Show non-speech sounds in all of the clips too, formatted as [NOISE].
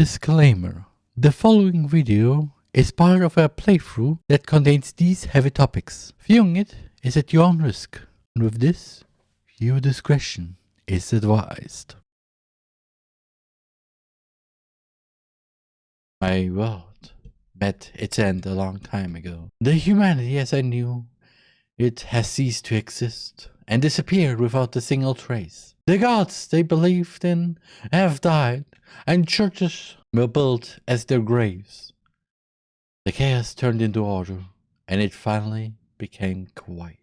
Disclaimer. The following video is part of a playthrough that contains these heavy topics. Viewing it is at your own risk. And with this, viewer discretion is advised. My world met its end a long time ago. The humanity as I knew it has ceased to exist and disappeared without a single trace. The gods they believed in have died, and churches were built as their graves. The chaos turned into order, and it finally became quiet.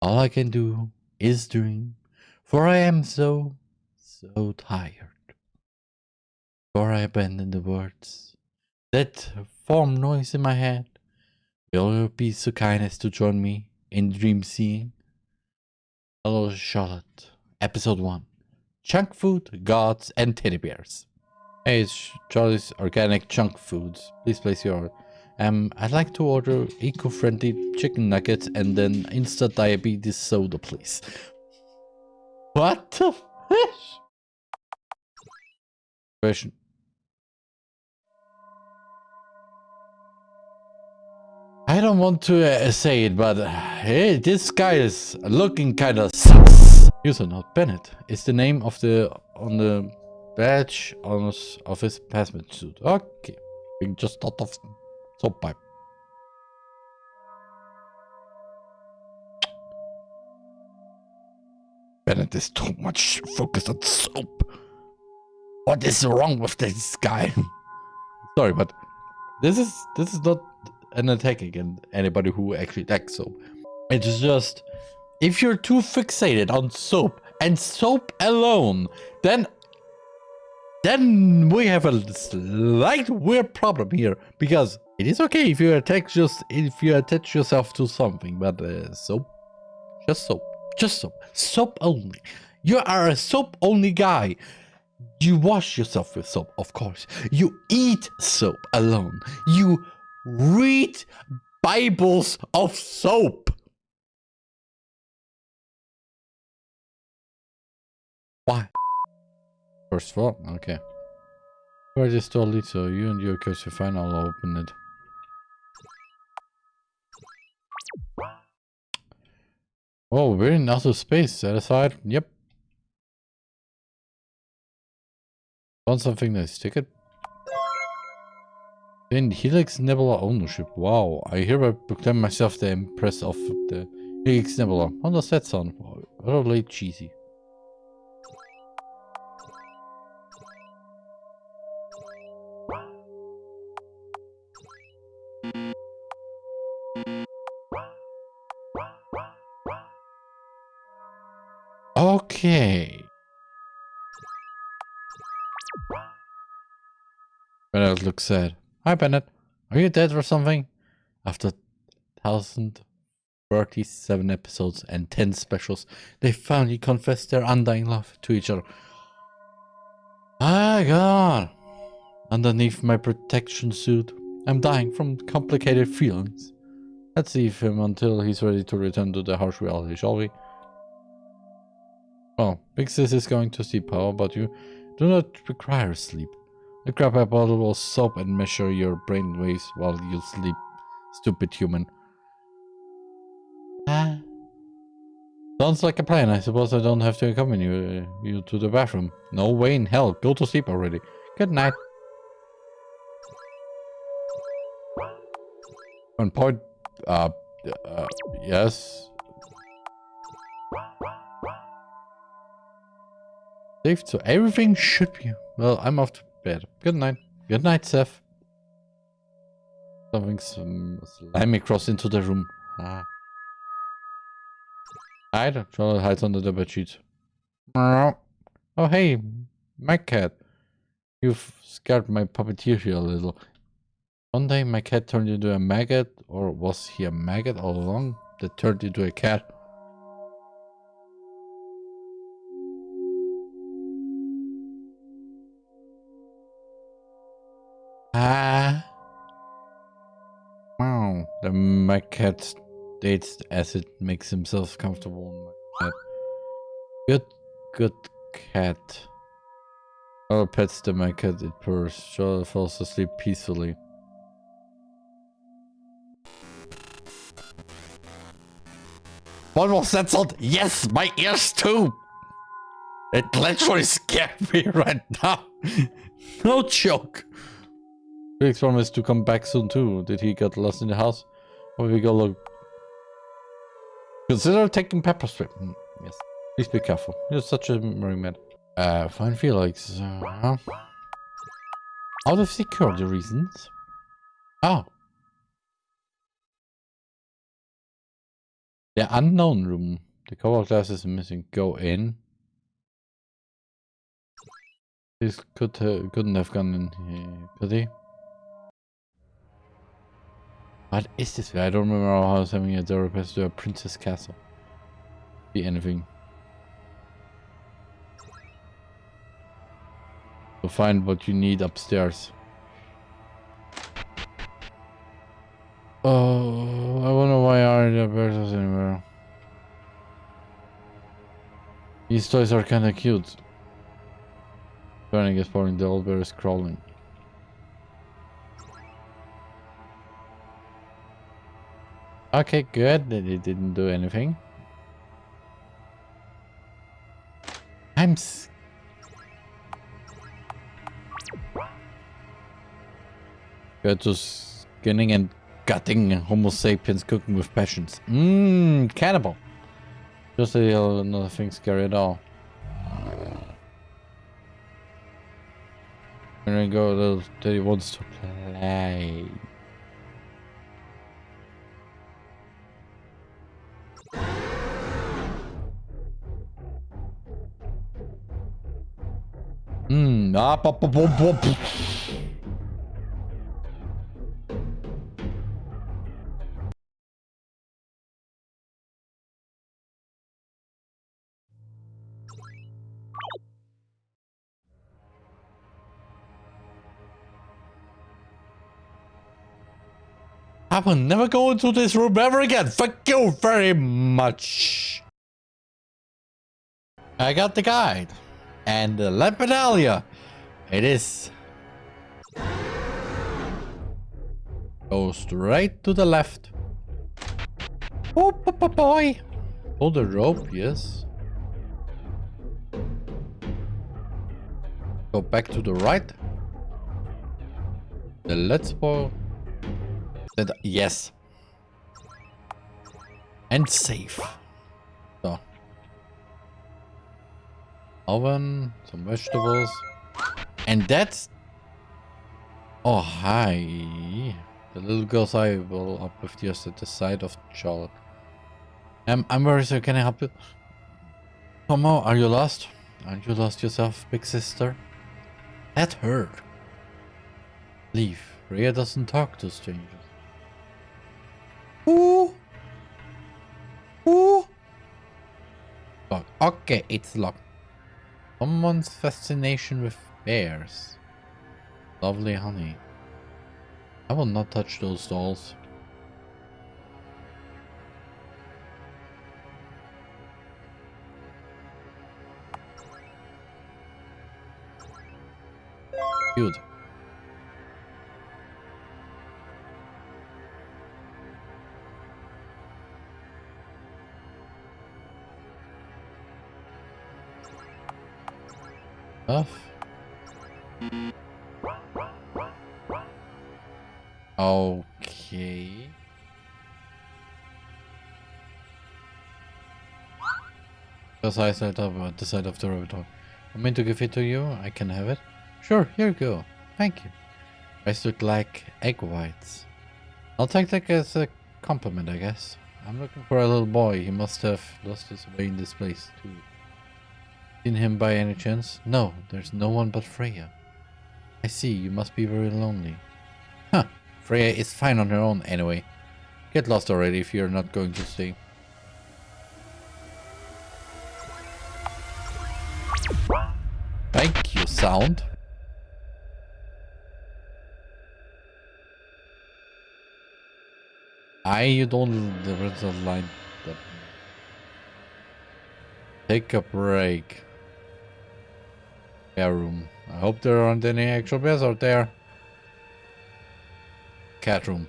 All I can do is dream, for I am so, so tired. Before I abandon the words that form noise in my head, will you be so kind as to join me in dream seeing? Hello, Charlotte. Episode 1 Chunk Food, Gods, and Teddy Bears. Hey, it's Charlie's Organic Chunk Foods. Please place your order. Um, I'd like to order eco-friendly chicken nuggets and then instant diabetes soda, please. What the fish? Question. I don't want to uh, say it, but uh, hey, this guy is looking kind of sus. User not Bennett is the name of the on the badge on his, of his hazmat suit. Okay, we just thought of soap pipe. Bennett is too much focused on soap. What is wrong with this guy? [LAUGHS] Sorry, but this is this is not an attack against anybody who actually likes soap. It's just if you're too fixated on soap and soap alone, then then we have a slight weird problem here because it is okay if you attach just if you attach yourself to something, but uh, soap, just soap, just soap, soap only. You are a soap only guy. You wash yourself with soap, of course. You eat soap alone. You read Bibles of soap. First floor? Okay. Where this door leads so you and your curse are fine, I'll open it. Oh, we're in outer space. Set aside. Yep. Found something nice. Take Ticket. In Helix Nebula ownership. Wow. I hereby proclaim myself the empress of the Helix Nebula. How does that sound? Utterly cheesy. Okay. Bennett looks sad. Hi, Bennett. Are you dead or something? After 1037 episodes and 10 specials, they finally confessed their undying love to each other. My god. Underneath my protection suit, I'm dying from complicated feelings. Let's leave him until he's ready to return to the harsh reality, shall we? Well, Big Sis is going to sleep, power, but you do not require sleep. I grab a bottle of soap and measure your brain waves while you sleep, stupid human. Ah. Sounds like a plan. I suppose I don't have to accompany you, uh, you to the bathroom. No way in hell. Go to sleep already. Good night. On point. Uh, uh, yes. Saved, so everything should be... Well, I'm off to bed. Good night. Good night, Seth. Something some slimy cross into the room. Ah. Hide. Charlotte hides under the bedsheet. Oh, hey, my cat. You've scared my puppeteer here a little. One day my cat turned into a maggot, or was he a maggot all along that turned into a cat? Ah. Wow. The my cat dates as it makes himself comfortable. In my head. Good, good cat. Oh, pets the my cat, it purrs. Charlotte falls asleep peacefully. One more censored. Yes, my ears too. It literally scared [LAUGHS] me right now. [LAUGHS] no joke. Felix promised to come back soon too. Did he get lost in the house? Or we go look? Consider taking pepper spray. Mm, yes. Please be careful. You're such a marine man. Uh, fine Felix. Uh, out of security reasons. Oh. The unknown room. The cover glass is missing. Go in. This could uh, couldn't have gone in here, could he? What is this? I don't remember how I was having a door pass to a princess castle. Be anything. To find what you need upstairs. Oh, I wonder why aren't there birds anymore. These toys are kinda cute. Burning is pouring, the old bear is crawling. Okay, good. That it didn't do anything. I'm Go to skinning and gutting Homo sapiens cooking with passions. Mmm, cannibal. Just a little, nothing scary at all. And then go he wants to play. Ah, pop. I will never go into this room ever again. Thank you very much. I got the guide. And the Lampedalia. It is. Go straight to the left. Oh, boy. Pull the rope, yes. Go back to the right. The let's go yes. And safe. Oven, some vegetables. And that's... Oh, hi. The little girl's eye will up with just at the side of Charlotte. Um, I'm very sorry, can I help you? Tomo, are you lost? Aren't you lost yourself, big sister? That hurt. Leave. Rhea doesn't talk to strangers. Ooh. Ooh. Okay, it's locked. Someone's fascination with bears. Lovely honey. I will not touch those dolls. Good. Stuff. Okay. Because I set up uh, the side of the laboratory. I'm mean to give it to you. I can have it. Sure, here you go. Thank you. I look like egg whites. I'll take that as a compliment, I guess. I'm looking for a little boy. He must have lost his way in this place, too. Seen him by any chance? No, there's no one but Freya. I see, you must be very lonely. Huh, Freya is fine on her own anyway. Get lost already if you're not going to stay. Thank you, sound. I you don't the Take a break. Spare room. I hope there aren't any actual bears out there. Cat room.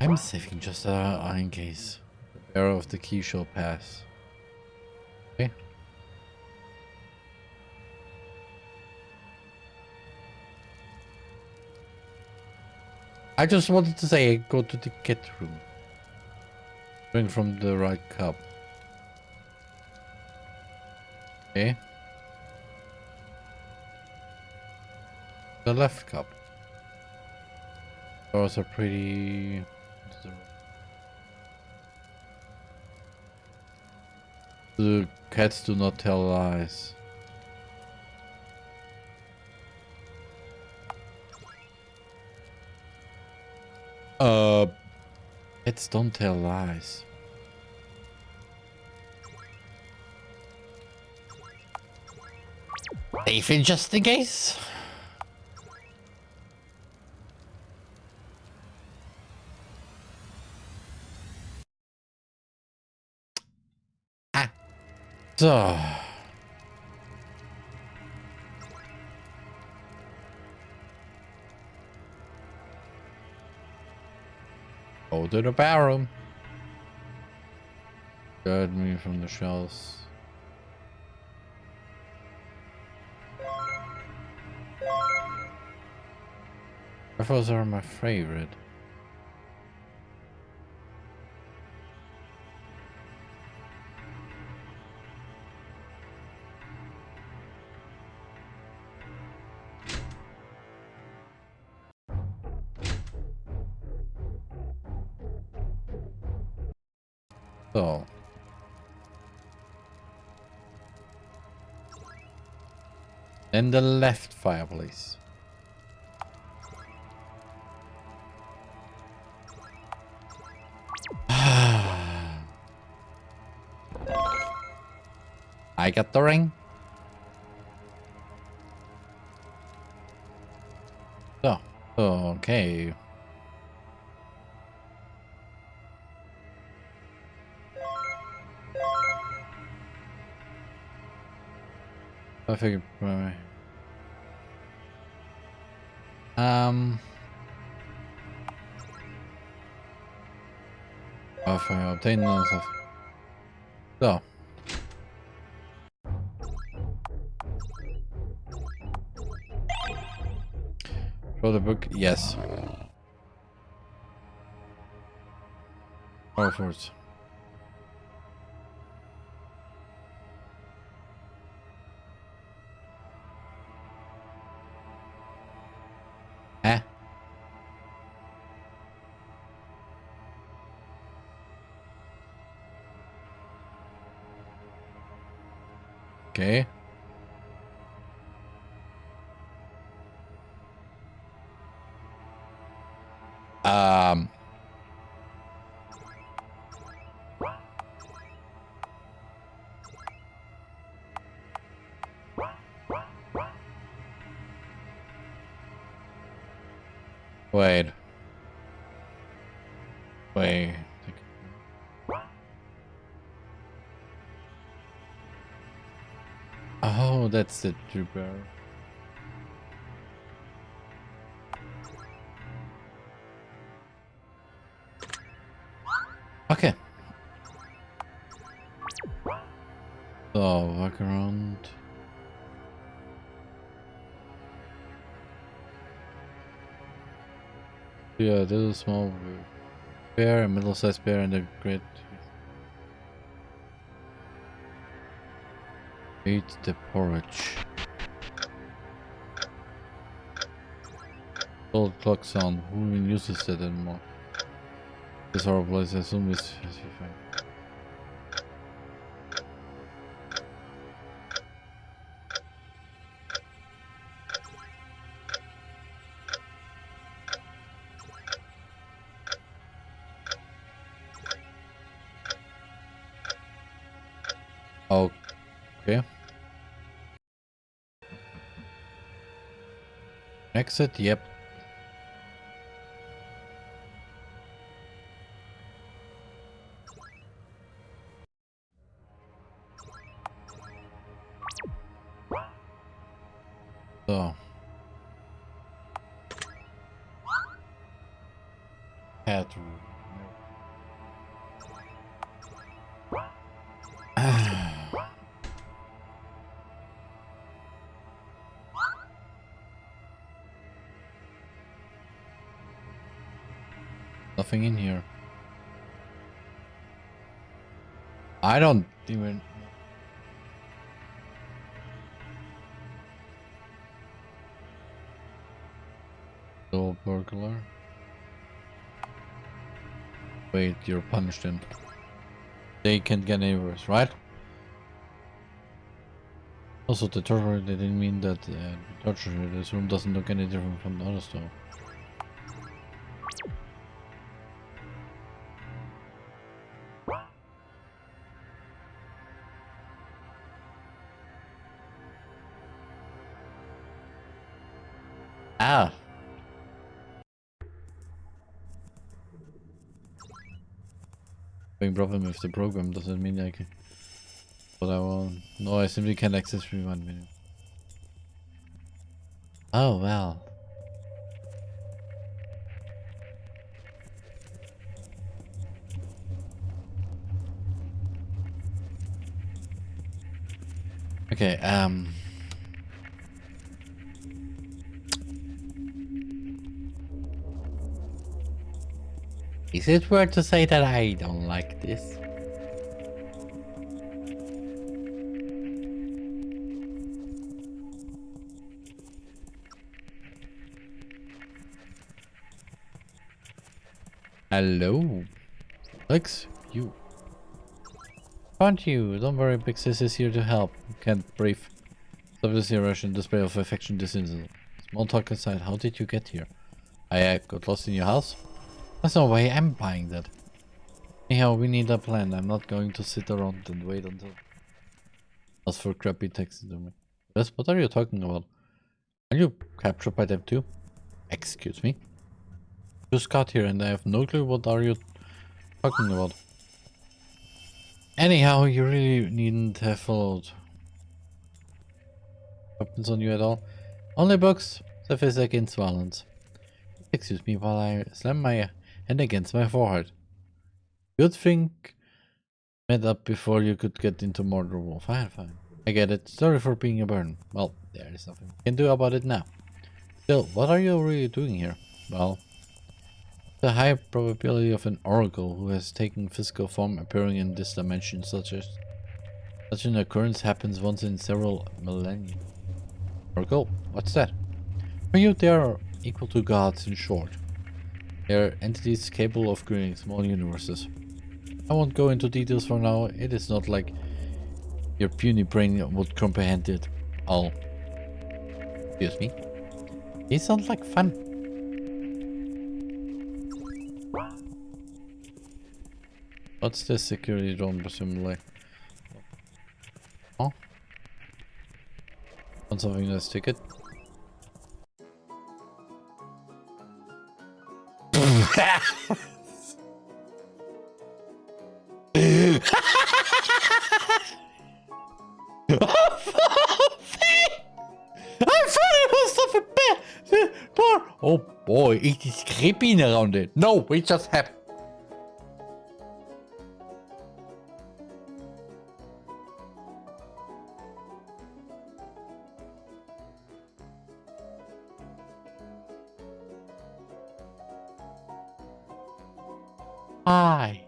I'm saving just uh, in case. The bearer of the key shall pass. Okay. I just wanted to say go to the cat room. Drink from the right cup. Okay. The left cup. Those are pretty... The cats do not tell lies. Uh, cats don't tell lies. In just in case. Ah. So. Go to the bathroom. Guard me from the shells. Rifles are my favorite. So. Then the left fireplace. I got the ring. So, okay. I figured. uh, Um. If I obtain those. So. The book? Yes. Go for it. Eh? Okay. That's the trooper. Okay. So, walk around. Yeah, little small bear, a middle-sized bear, and a great. Eat the porridge. Old clock sound. Who even uses it anymore? This horrible place, I assume is Okay. Exit, yep. I don't even... Door burglar. Wait, you're punished then. They can't get any worse, right? Also, the torture, they didn't mean that uh, the torture, this room doesn't look any different from the other store. The program doesn't mean I can. But I won't. No, I simply can't access rewind menu. Oh well. Okay, um... Is it worth to say that I don't like this? Hello. Lex, you. Aren't you? Don't worry, Big Sis is here to help. Can't breathe. Obviously a Russian display of affection instant. Small talk aside, how did you get here? I uh, got lost in your house? There's no way I'm buying that. Anyhow, we need a plan. I'm not going to sit around and wait until... Ask for crappy taxidermy. Yes, what are you talking about? Are you captured by them too? Excuse me? Just got here and I have no clue what are you talking about. Anyhow, you really needn't have followed weapons on you at all. Only books, surface against violence. Excuse me while I slam my hand against my forehead. Good thing met up before you could get into mortar wall. Ah, fine, fine. I get it. Sorry for being a burn. Well, there is nothing we can do about it now. Still, what are you really doing here? Well, the high probability of an oracle who has taken physical form appearing in this dimension such as such an occurrence happens once in several millennia. Oracle? What's that? For you they are equal to gods in short. They are entities capable of creating small universes. I won't go into details for now, it is not like your puny brain would comprehend it all. Excuse me? These sound like fun. What's this security drone presumably? Oh? Want something to stick it? I thought it was something bad. Oh boy, it is creeping around it. No, it just happened. Hi.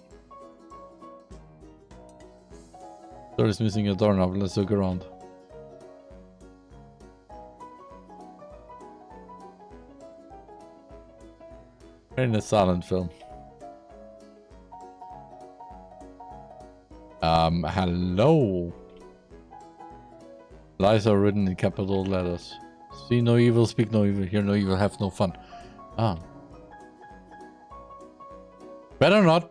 Door is missing a doorknob. Let's look around. We're in a silent film. Um, hello. Lies are written in capital letters. See no evil, speak no evil, hear no evil, have no fun. Ah. Better not.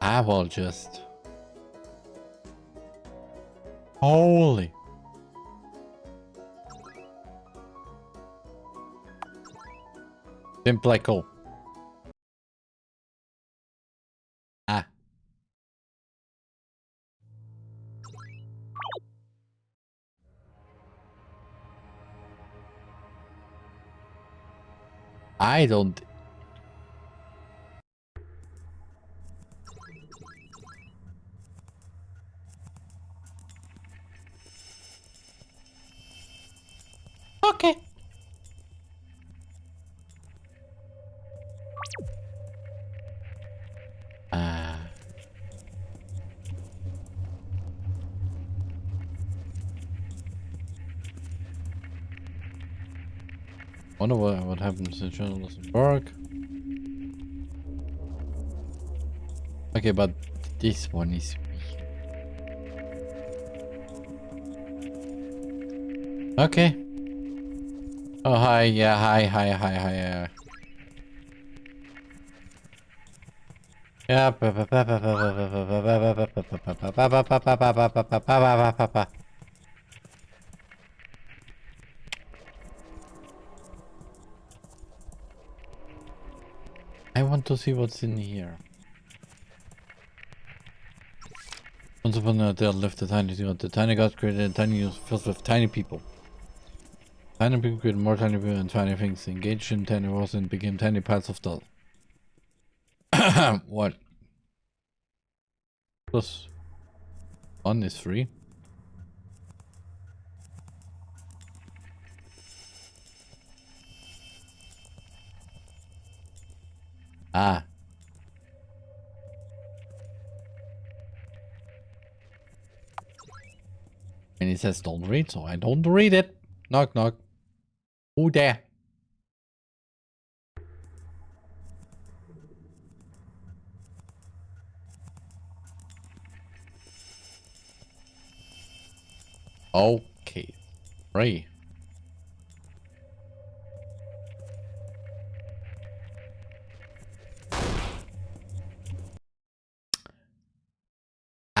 I will just... Holy. Simple like I don't... Wonder what what happens to journalism work. Okay, but this one is Okay. Oh hi, yeah, hi, hi, hi, hi, yeah. Yeah. To see what's in here. Once upon a time, lived a tiny god. The tiny god created a tiny universe filled with tiny people. Tiny people created more tiny people and tiny things. Engaged in tiny wars and became tiny parts of doll. [COUGHS] what? Plus one is free. Ah. And it says don't read, so I don't read it. Knock knock. Who there? Okay. Ray.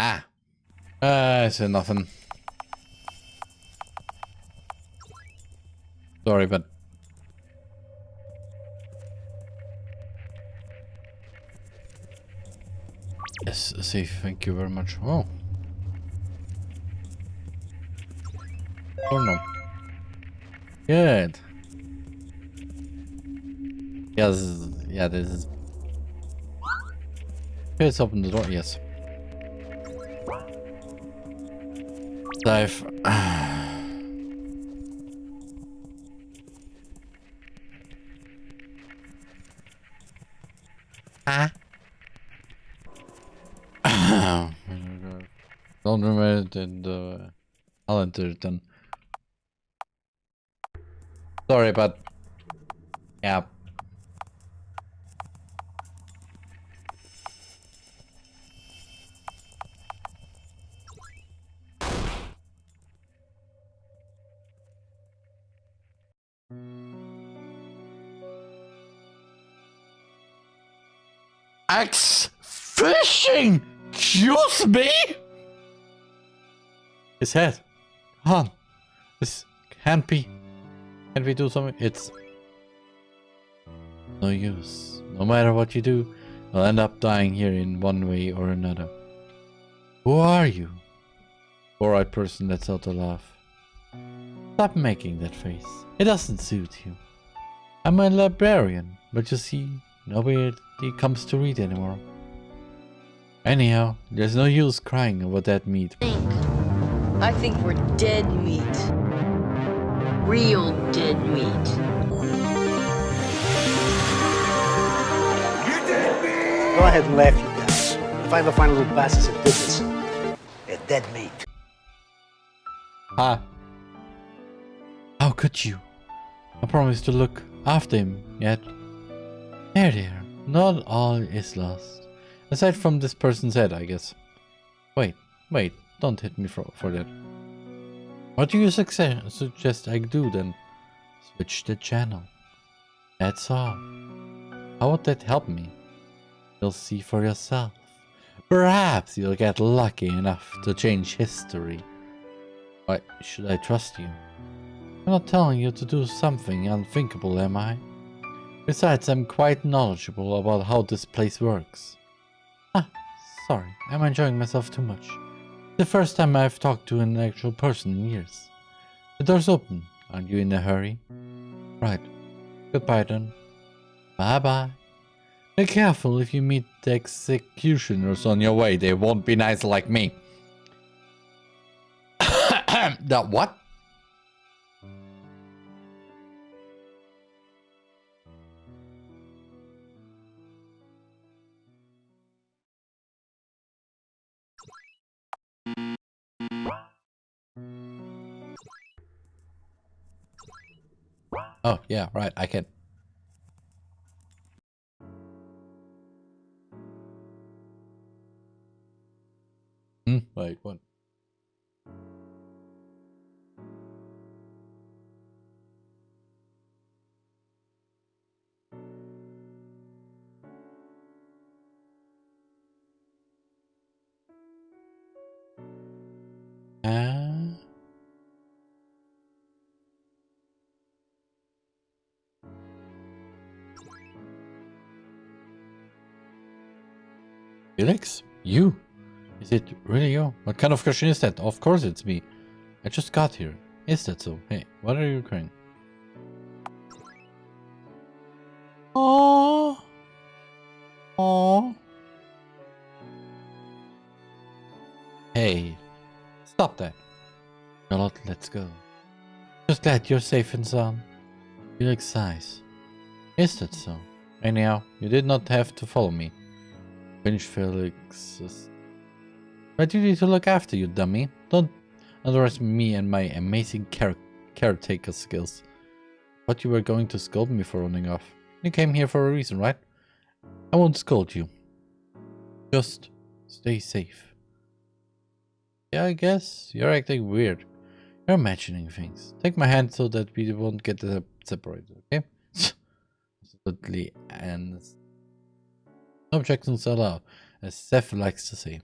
Ah. Uh, I said nothing. Sorry, but... Yes, safe, thank you very much. Oh. Oh no. Good. Yes, yeah, this is... Okay, let's open the door, yes. Dive. Ah. [COUGHS] Don't remember the Alan Sorry, but Axe fishing! Excuse me? His head. Come on. This can't be. Can we do something? It's no use. No matter what you do, you'll end up dying here in one way or another. Who are you? Four-eyed person lets out a laugh. Stop making that face. It doesn't suit you. I'm a librarian, but you see, nobody comes to read anymore. Anyhow, there's no use crying over dead meat. I think we're dead meat. Real dead meat. Go ahead and laugh, you guys. If I ever find a little bastards that did this, they're dead meat. Ah. How could you? I promised to look after him, yet... There, there. Not all is lost. Aside from this person's head, I guess. Wait, wait, don't hit me for, for that. What do you suggest I do then? Switch the channel. That's all. How would that help me? You'll see for yourself. Perhaps you'll get lucky enough to change history. Why should I trust you? I'm not telling you to do something unthinkable, am I? Besides, I'm quite knowledgeable about how this place works. Ah, sorry, I'm enjoying myself too much. The first time I've talked to an actual person in years. The door's open. Aren't you in a hurry? Right. Goodbye then. Bye bye. Be careful if you meet the executioners on your way. They won't be nice like me. [COUGHS] that what? Oh, yeah, right. I can. Hmm, wait, what? Ah. Felix? You? Is it really you? What kind of question is that? Of course it's me. I just got here. Is that so? Hey, what are you crying? Oh. Oh. Hey, stop that. Charlotte, let's go. Just glad you're safe and sound. Felix sighs. Is that so? Anyhow, you did not have to follow me. Felix's. But you need to look after you, dummy. Don't underestimate me and my amazing care caretaker skills. But you were going to scold me for running off. You came here for a reason, right? I won't scold you. Just stay safe. Yeah, I guess. You're acting weird. You're imagining things. Take my hand so that we won't get separated, okay? [LAUGHS] Absolutely. And objections allowed, as Seth likes to say.